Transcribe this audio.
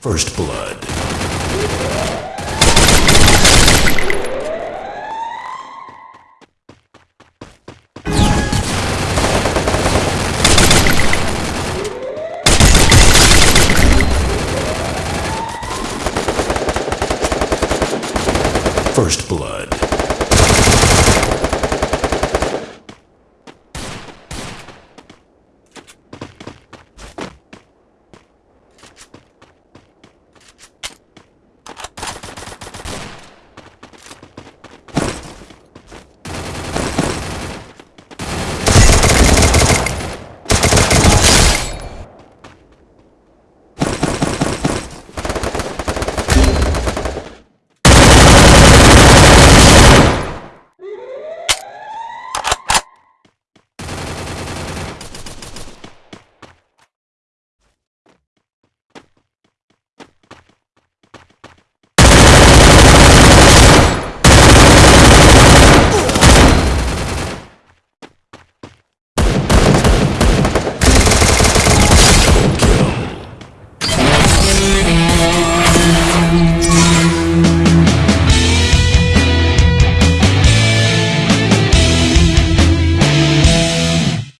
First Blood. First Blood.